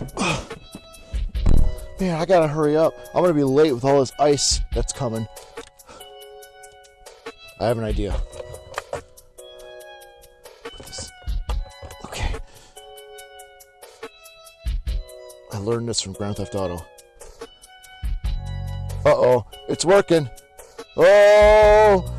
Man, I gotta hurry up. I'm gonna be late with all this ice that's coming. I have an idea. Okay. I learned this from Grand Theft Auto. Uh oh, it's working. Oh!